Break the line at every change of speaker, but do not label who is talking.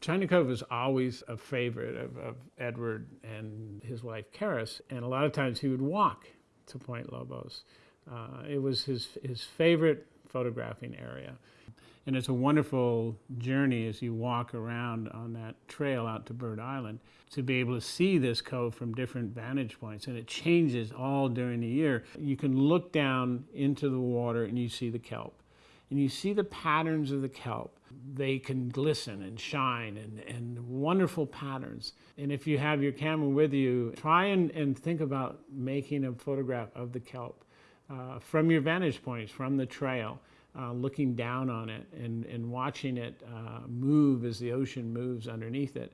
China Cove was always a favorite of, of Edward and his wife Charis, and a lot of times he would walk to Point Lobos. Uh, it was his, his favorite photographing area. And it's a wonderful journey as you walk around on that trail out to Bird Island to be able to see this cove from different vantage points. And it changes all during the year. You can look down into the water and you see the kelp. And you see the patterns of the kelp. They can glisten and shine and, and wonderful patterns. And if you have your camera with you, try and, and think about making a photograph of the kelp uh, from your vantage points, from the trail uh, looking down on it and, and watching it uh, move as the ocean moves underneath it.